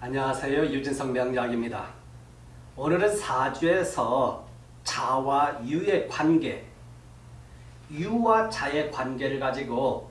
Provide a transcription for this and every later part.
안녕하세요. 유진성 명약입니다. 오늘은 사주에서 자와 유의 관계, 유와 자의 관계를 가지고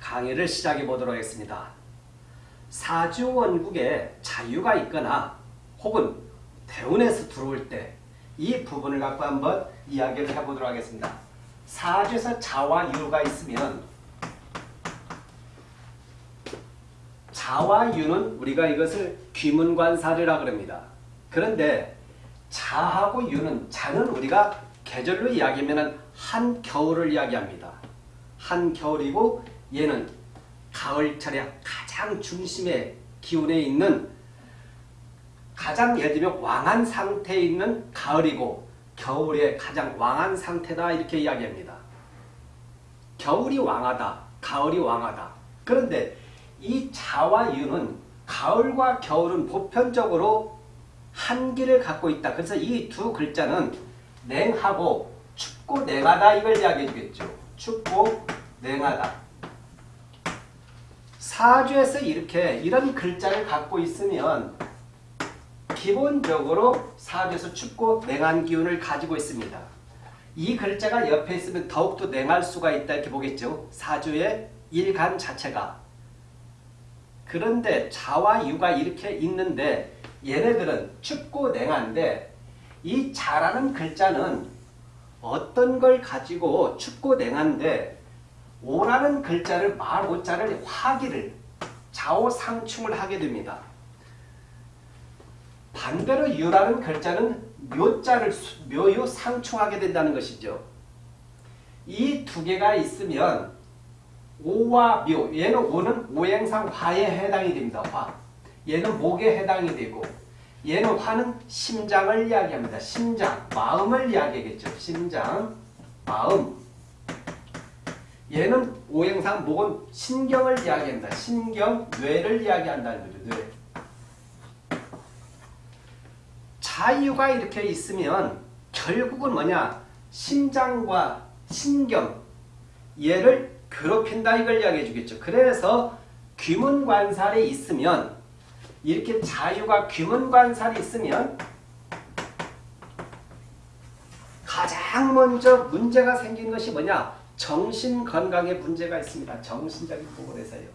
강의를 시작해 보도록 하겠습니다. 사주 원국에 자유가 있거나 혹은 대운에서 들어올 때 이 부분을 갖고 한번 이야기를 해보도록 하겠습니다. 사주에서 자와 유가 있으면 자와 유는 우리가 이것을 귀문관사리라 그럽니다. 그런데 자하고 유는 자는 우리가 계절로 이야기하면 한 겨울을 이야기합니다. 한 겨울이고 얘는 가을철에 가장 중심의 기운에 있는 가장 예를 들면 왕한 상태에 있는 가을이고 겨울에 가장 왕한 상태다 이렇게 이야기합니다. 겨울이 왕하다. 가을이 왕하다. 그런데 이 자와 유는 가을과 겨울은 보편적으로 한기를 갖고 있다. 그래서 이 두 글자는 냉하고 춥고 냉하다 이걸 이야기해 주겠죠. 춥고 냉하다. 사주에서 이렇게 이런 글자를 갖고 있으면 기본적으로 사주에서 춥고 냉한 기운을 가지고 있습니다. 이 글자가 옆에 있으면 더욱더 냉할 수가 있다 이렇게 보겠죠. 사주의 일간 자체가. 그런데 자와 유가 이렇게 있는데 얘네들은 춥고 냉한데 이 자라는 글자는 어떤 걸 가지고 춥고 냉한데 오라는 글자를 말 오자를 화기를 좌우상충을 하게 됩니다. 반대로 유라는 글자는 묘자를 묘유 상충하게 된다는 것이죠. 이 두 개가 있으면 오와 묘, 얘는 오는 오행상 화에 해당이 됩니다. 화. 얘는 목에 해당이 되고 얘는 화는 심장을 이야기합니다. 심장, 마음을 이야기하겠죠. 심장, 마음. 얘는 오행상 목은 신경을 이야기합니다. 신경, 뇌를 이야기한다는 거죠. 뇌. 자유가 이렇게 있으면 결국은 뭐냐? 심장과 신경 얘를 괴롭힌다 이걸 이야기해 주겠죠. 그래서 귀문관살이 있으면 이렇게 자유가 귀문관살이 있으면 가장 먼저 문제가 생긴 것이 뭐냐? 정신건강에 문제가 있습니다. 정신적인 부분에서요.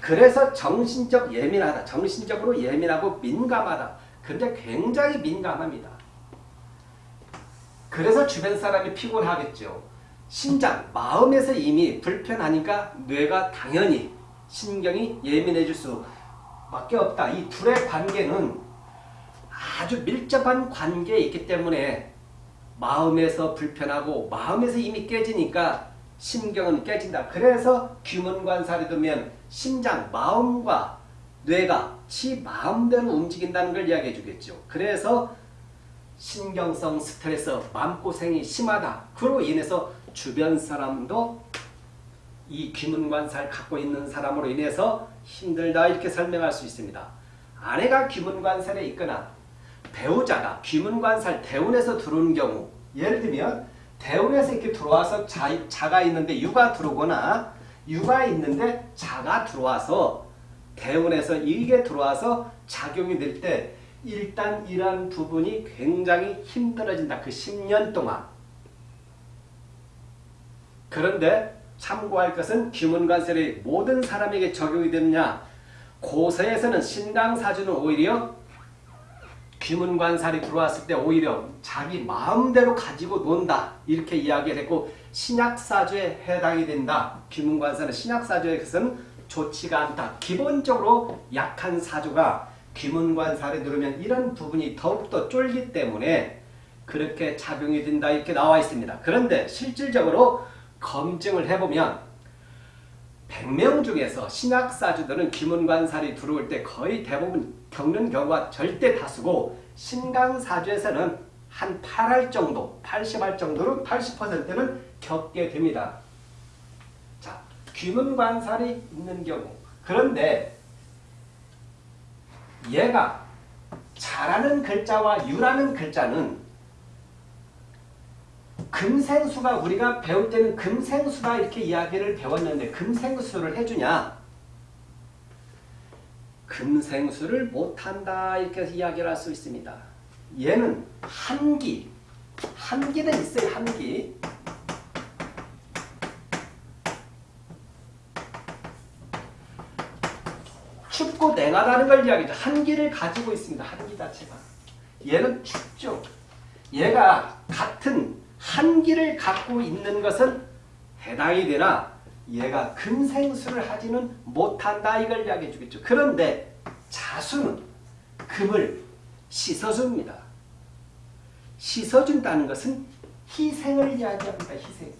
그래서 정신적 예민하다. 정신적으로 예민하고 민감하다. 근데 굉장히 민감합니다. 그래서 주변 사람이 피곤하겠죠. 심장, 마음에서 이미 불편하니까 뇌가 당연히 신경이 예민해질 수밖에 없다. 이 둘의 관계는 아주 밀접한 관계에 있기 때문에 마음에서 불편하고 마음에서 이미 깨지니까 신경은 깨진다. 그래서 규문관살이 되면 심장, 마음과 뇌가 지 마음대로 움직인다는 걸 이야기해 주겠죠. 그래서 신경성 스트레스, 마음고생이 심하다. 그로 인해서 주변 사람도 이 귀문관살 갖고 있는 사람으로 인해서 힘들다 이렇게 설명할 수 있습니다. 아내가 귀문관살에 있거나 배우자가 귀문관살 대운에서 들어오는 경우 예를 들면 대운에서 이렇게 들어와서 자, 자가 있는데 유가 들어오거나 유가 있는데 자가 들어와서 대운에서 이게 들어와서 작용이 될 때 일단 이러한 부분이 굉장히 힘들어진다. 그 10년 동안. 그런데 참고할 것은 귀문관설이 모든 사람에게 적용이 되느냐 고서에서는 신강사주는 오히려 귀문관살이 들어왔을 때 오히려 자기 마음대로 가지고 논다 이렇게 이야기를 했고 신약사주에 해당이 된다. 귀문관살은 신약사주에서는 좋지가 않다. 기본적으로 약한 사주가 귀문관살에 들으면 이런 부분이 더욱더 쫄기 때문에 그렇게 작용이 된다 이렇게 나와 있습니다. 그런데 실질적으로 검증을 해보면 100명 중에서 신약사주들은 귀문관살이 들어올 때 거의 대부분 겪는 경우가 절대 다수고 신강사주에서는 한 8할 정도, 80할 정도로 80%는 겪게 됩니다. 자, 귀문관살이 있는 경우 그런데 얘가 자라는 글자와 유라는 글자는 금생수가 우리가 배울 때는 금생수다 이렇게 이야기를 배웠는데 금생수를 해주냐? 금생수를 못한다 이렇게 이야기를 할 수 있습니다. 얘는 한기, 한기는 있어요. 한기. 춥고 냉하다는 걸 이야기죠. 한기를 가지고 있습니다. 한기 자체가. 얘는 춥죠. 얘가 같은 한기를 갖고 있는 것은 해당이 되나 얘가 금생수를 하지는 못한다 이걸 이야기해 주겠죠. 그런데 자수는 금을 씻어줍니다. 씻어준다는 것은 희생을 이야기합니다. 희생.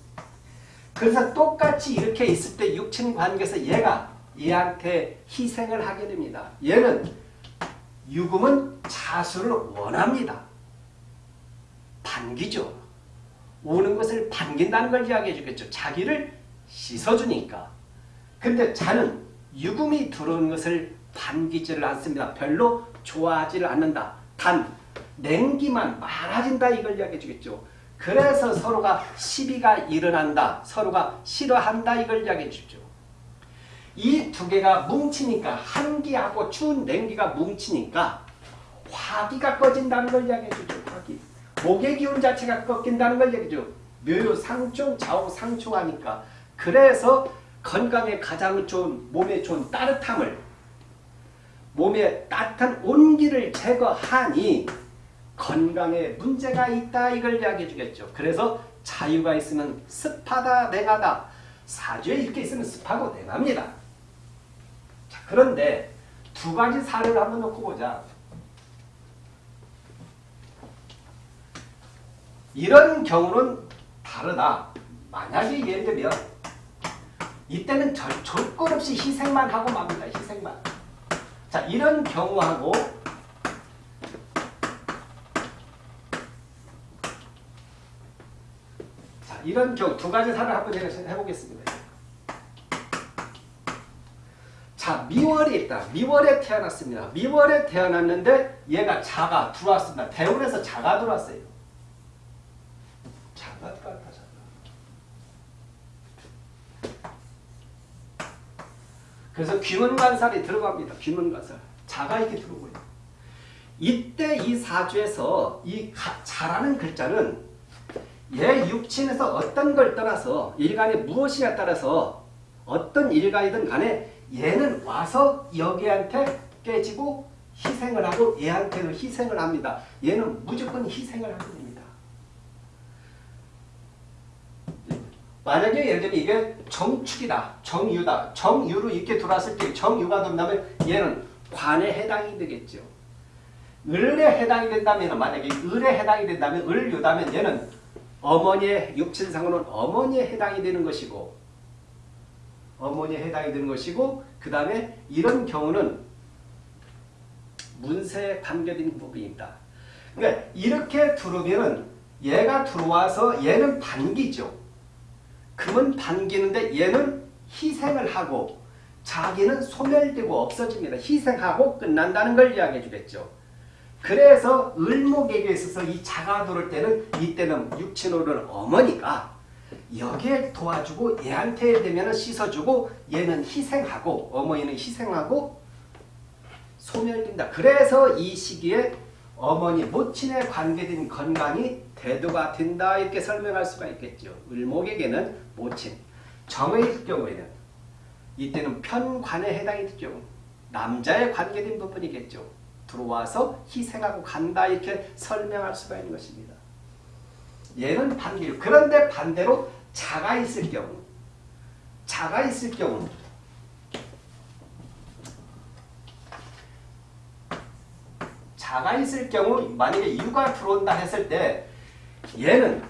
그래서 똑같이 이렇게 있을 때 육친 관계에서 얘가 얘한테 희생을 하게 됩니다. 얘는 유금은 자수를 원합니다. 반기죠. 오는 것을 반긴다는 걸 이야기해 주겠죠. 자기를 씻어주니까. 근데 자는 유금이 들어오는 것을 반기지를 않습니다. 별로 좋아하지를 않는다. 단 냉기만 많아진다 이걸 이야기해 주겠죠. 그래서 서로가 시비가 일어난다. 서로가 싫어한다 이걸 이야기해 주죠. 이 두 개가 뭉치니까 한기하고 추운 냉기가 뭉치니까 화기가 꺼진다는 걸 이야기해 주죠. 화기. 목의 기운 자체가 꺾인다는 걸 얘기죠. 묘요 상충, 좌우 상충하니까. 그래서 건강에 가장 좋은, 몸에 좋은 따뜻함을, 몸에 따뜻한 온기를 제거하니 건강에 문제가 있다 이걸 이야기해 주겠죠. 그래서 자유가 있으면 습하다, 냉하다. 사주에 이렇게 있으면 습하고 냉합니다. 자, 그런데 두 가지 사례를 한번 놓고 보자. 이런 경우는 다르다. 만약에 예를 들면 이때는 절, 조건 없이 희생만 하고 맙니다. 희생만. 자 이런 경우하고 자 이런 경우 두 가지 사례를 한번 해보겠습니다. 자 미월이 있다. 미월에 태어났습니다. 미월에 태어났는데 얘가 자가 들어왔습니다. 대운에서 자가 들어왔어요. 자가 들어왔다. 자가. 그래서 귀문관살이 들어갑니다. 귀문관살. 자가 이렇게 들어오고요. 이때 이 사주에서 이 가, 자라는 글자는 얘 육친에서 어떤 걸 떠나서 일간이 무엇이냐에 따라서 어떤 일간이든 간에 얘는 와서 여기한테 깨지고 희생을 하고 얘한테는 희생을 합니다. 얘는 무조건 희생을 됩니다. 만약에 예를 들면 이게 정축이다. 정유다. 정유로 이렇게 들어왔을 때 정유가 된다면 얘는 관에 해당이 되겠죠. 을에 해당이 된다면 만약에 을에 해당이 된다면 을유다면 얘는 어머니의 육친상으로는 어머니에 해당이 되는 것이고 어머니에 해당이 되는 것이고 그 다음에 이런 경우는 문세에 관계된 부분입니다. 그러니까 이렇게 들어오면 얘가 들어와서 얘는 반기죠. 금은 반기는데 얘는 희생을 하고 자기는 소멸되고 없어집니다. 희생하고 끝난다는 걸 이야기해 주겠죠. 그래서 을목에게 있어서 이 자가 들어올 때는 이때는 육친오른 어머니가 여기에 도와주고 얘한테 되면 씻어주고 얘는 희생하고 어머니는 희생하고 소멸된다. 그래서 이 시기에 어머니 모친에 관계된 건강이 대두가 된다 이렇게 설명할 수가 있겠죠. 을목에게는 모친, 정의 경우에는 이때는 편관에 해당이 되죠. 남자에 관계된 부분이겠죠. 들어와서 희생하고 간다 이렇게 설명할 수가 있는 것입니다. 얘는 반기류. 그런데 반대로 자가 있을 경우 자가 있을 경우 자가 있을 경우 만약에 유가 들어온다 했을 때 얘는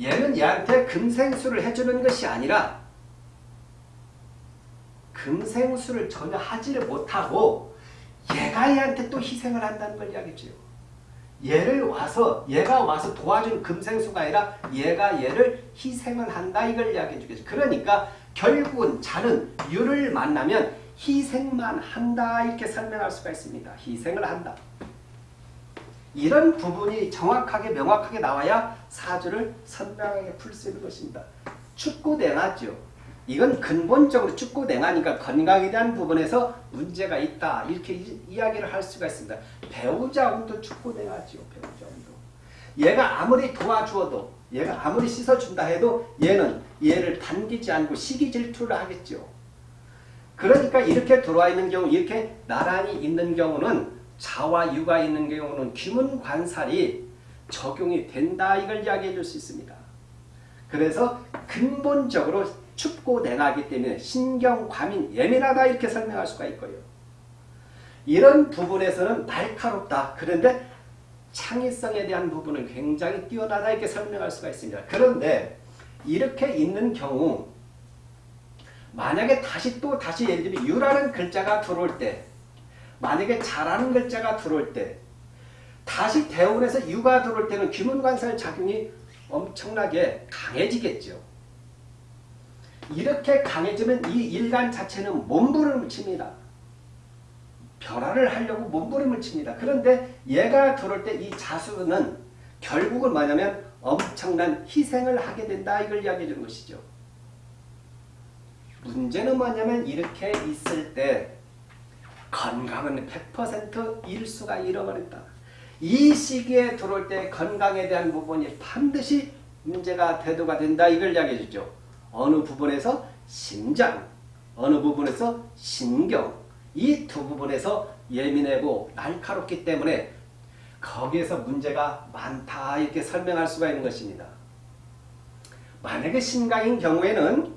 얘는 얘한테 금생수를 해주는 것이 아니라 금생수를 전혀 하지를 못하고 얘가 얘한테 또 희생을 한다는 걸 이야기죠. 얘를 와서 얘가 와서 도와준 금생수가 아니라 얘가 얘를 희생을 한다 이걸 이야기해 주겠죠. 그러니까 결국은 자는 유를 만나면 희생만 한다 이렇게 설명할 수가 있습니다. 희생을 한다. 이런 부분이 정확하게 명확하게 나와야 사주를 선명하게 풀 수 있는 것입니다. 냉하죠. 이건 근본적으로 축구 냉하니까 건강에 대한 부분에서 문제가 있다 이렇게 이, 이야기를 할 수가 있습니다. 배우자 운도 축구 냉하지요. 배우자 운도. 얘가 아무리 도와주어도 얘가 아무리 씻어준다 해도 얘는 얘를 당기지 않고 시기 질투를 하겠죠. 그러니까 이렇게 들어와 있는 경우 이렇게 나란히 있는 경우는 자와 유가 있는 경우는 귀문 관살이 적용이 된다 이걸 이야기해 줄 수 있습니다. 그래서 근본적으로 춥고 냉하기 때문에 신경, 과민, 예민하다 이렇게 설명할 수가 있고요. 이런 부분에서는 날카롭다. 그런데 창의성에 대한 부분은 굉장히 뛰어나다 이렇게 설명할 수가 있습니다. 그런데 이렇게 있는 경우 만약에 다시 또 다시 예를 들면 유라는 글자가 들어올 때 만약에 자라는 글자가 들어올 때 다시 대운에서 유가 들어올 때는 귀문관살 작용이 엄청나게 강해지겠죠. 이렇게 강해지면 이 일간 자체는 몸부림을 칩니다. 변화를 하려고 몸부림을 칩니다. 그런데 얘가 들어올 때 이 자수는 결국은 뭐냐면 엄청난 희생을 하게 된다 이걸 이야기해 주는 것이죠. 문제는 뭐냐면 이렇게 있을 때 건강은 100% 일 수가 잃어버린다. 이 시기에 들어올 때 건강에 대한 부분이 반드시 문제가 대두가 된다. 이걸 이야기해 주죠. 어느 부분에서 심장, 어느 부분에서 신경, 이 두 부분에서 예민하고 날카롭기 때문에 거기에서 문제가 많다 이렇게 설명할 수가 있는 것입니다. 만약에 신강인 경우에는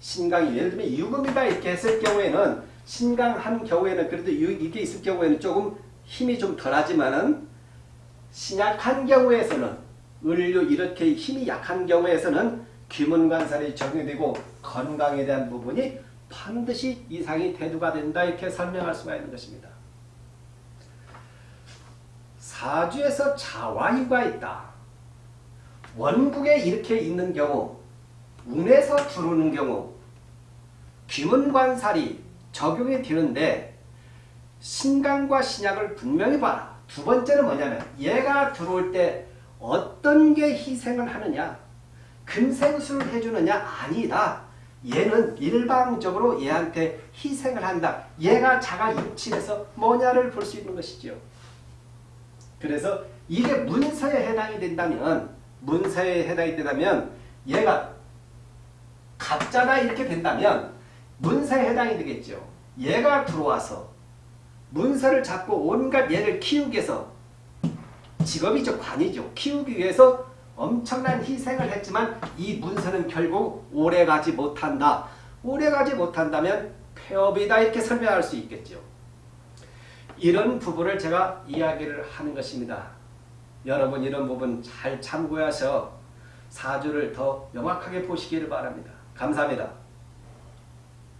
신강이 예를 들면 유금이다 이렇게 했을 경우에는 신강한 경우에는 그래도 이게 있을 경우에는 조금 힘이 좀 덜하지만은 신약한 경우에서는 을류 이렇게 힘이 약한 경우에서는 귀문관살이 적용되고 건강에 대한 부분이 반드시 이상이 대두가 된다 이렇게 설명할 수가 있는 것입니다. 사주에서 자와유가 있다. 원국에 이렇게 있는 경우 운에서 들어오는 경우 귀문관살이 적용이 되는데 신강과 신약을 분명히 봐라. 두 번째는 뭐냐면 얘가 들어올 때 어떤 게 희생을 하느냐 금생수를 해주느냐 아니다. 얘는 일방적으로 얘한테 희생을 한다. 얘가 자가 입칠해서 뭐냐를 볼 수 있는 것이죠. 그래서 이게 문서에 해당이 된다면 문서에 해당이 된다면 얘가 가짜다 이렇게 된다면 문서에 해당이 되겠죠. 얘가 들어와서 문서를 잡고 온갖 얘를 키우기 위해서 직업이죠. 관이죠. 키우기 위해서 엄청난 희생을 했지만 이 문서는 결국 오래가지 못한다. 오래가지 못한다면 폐업이다 이렇게 설명할 수 있겠죠. 이런 부분을 제가 이야기를 하는 것입니다. 여러분 이런 부분 잘 참고해서 사주를 더 명확하게 보시기를 바랍니다. 감사합니다.